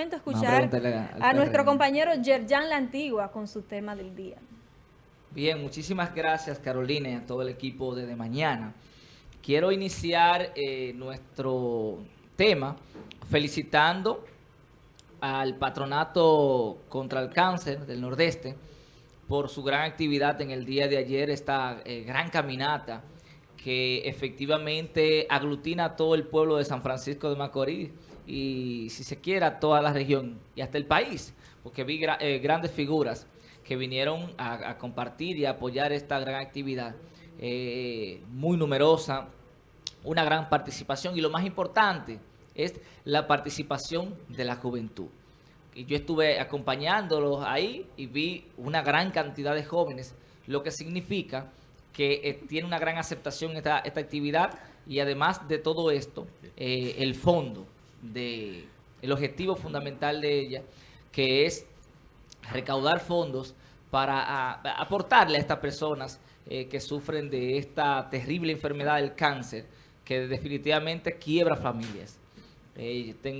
momento escuchar a nuestro compañero Yerjan La Antigua con su tema del día. Bien, muchísimas gracias Carolina y a todo el equipo de De Mañana. Quiero iniciar eh, nuestro tema felicitando al Patronato contra el Cáncer del Nordeste por su gran actividad en el día de ayer, esta eh, gran caminata que efectivamente aglutina a todo el pueblo de San Francisco de Macorís y si se quiere a toda la región y hasta el país, porque vi eh, grandes figuras que vinieron a, compartir y apoyar esta gran actividad, eh, muy numerosa, una gran participación y lo más importante es la participación de la juventud. Y yo estuve acompañándolos ahí y vi una gran cantidad de jóvenes, lo que significa que eh, tiene una gran aceptación esta, esta actividad y además de todo esto, eh, el fondo, de, el objetivo fundamental de ella, que es recaudar fondos para aportarle a estas personas eh, que sufren de esta terrible enfermedad del cáncer, que definitivamente quiebra familias.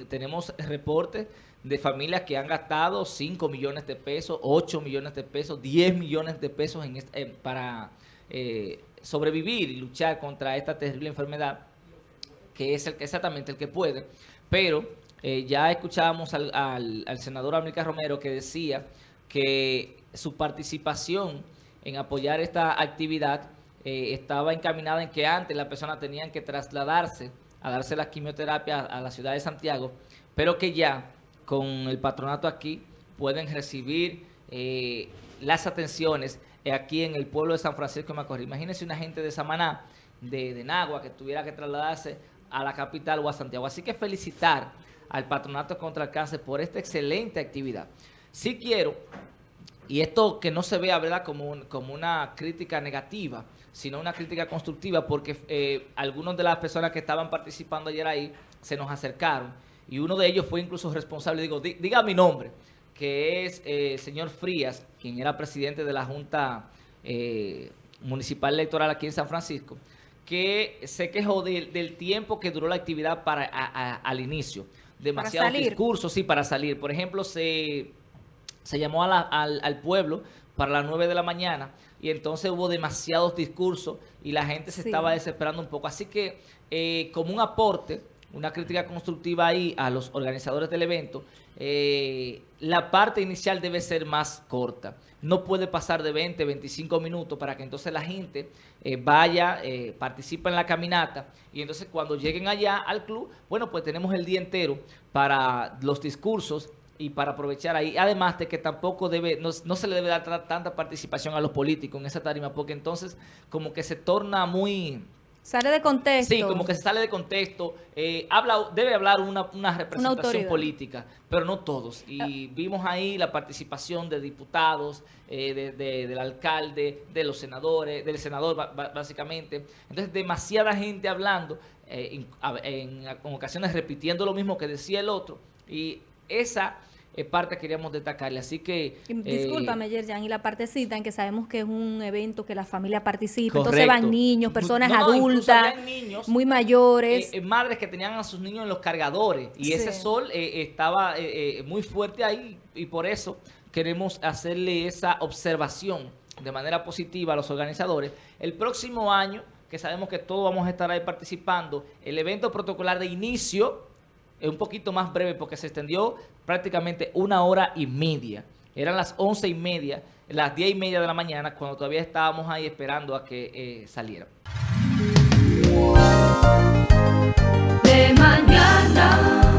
tenemos reportes de familias que han gastado 5 millones de pesos, 8 millones de pesos, 10 millones de pesos en, para eh, sobrevivir y luchar contra esta terrible enfermedad, que es el, exactamente el que puede. Pero eh, ya escuchábamos al, senador América Romero que decía que su participación en apoyar esta actividad eh, estaba encaminada en que antes las personas tenían que trasladarse a darse la quimioterapia a la ciudad de Santiago, pero que ya con el patronato aquí pueden recibir las atenciones aquí en el pueblo de San Francisco de Macorís. Imagínense una gente de Samaná, de, de Nagua, que tuviera que trasladarse a la capital o a Santiago. Así que felicitar al Patronato contra el Cáncer por esta excelente actividad. Sí quiero, y esto que no se vea ¿verdad? Como, como una crítica negativa, sino una crítica constructiva, porque eh, algunas de las personas que estaban participando ayer ahí se nos acercaron y uno de ellos fue incluso responsable, digo, diga mi nombre, que es el eh, señor Frías, quien era presidente de la Junta eh, Municipal Electoral aquí en San Francisco, que se quejó del tiempo que duró la actividad para al inicio. Demasiados discursos, sí, para salir. Por ejemplo, se, se llamó al, pueblo para las 9 de la mañana y entonces hubo demasiados discursos y la gente se estaba desesperando un poco. Así que, eh, como un aporte una crítica constructiva ahí a los organizadores del evento, eh, la parte inicial debe ser más corta. No puede pasar de 20, 25 minutos para que entonces la gente eh, vaya, eh, participe en la caminata y entonces cuando lleguen allá al club, bueno, pues tenemos el día entero para los discursos y para aprovechar ahí. Además de que tampoco debe, no, no se le debe dar tanta participación a los políticos en esa tarima porque entonces como que se torna muy Sale de contexto. Sí, como que se sale de contexto. Eh, habla, debe hablar una, representación política, pero no todos. Y ah. vimos ahí la participación de diputados, eh, del alcalde, de los senadores, del senador básicamente. Entonces, demasiada gente hablando, eh, en, en ocasiones repitiendo lo mismo que decía el otro. Y esa parte queríamos destacarle. Así que... Discúlpame, eh, Yerjan, y la partecita en que sabemos que es un evento que la familia participa, entonces van niños, personas adultas, muy mayores. Eh, eh, madres que tenían a sus niños en los cargadores y ese sol eh, estaba muy fuerte ahí y por eso queremos hacerle esa observación de manera positiva a los organizadores. El próximo año, que sabemos que todos vamos a estar ahí participando, el evento protocolar de inicio eh, un poquito más breve porque se extendió prácticamente una hora y media. Eran las once y media, las diez y media de la mañana, cuando todavía estábamos ahí esperando a que eh, saliera. De mañana.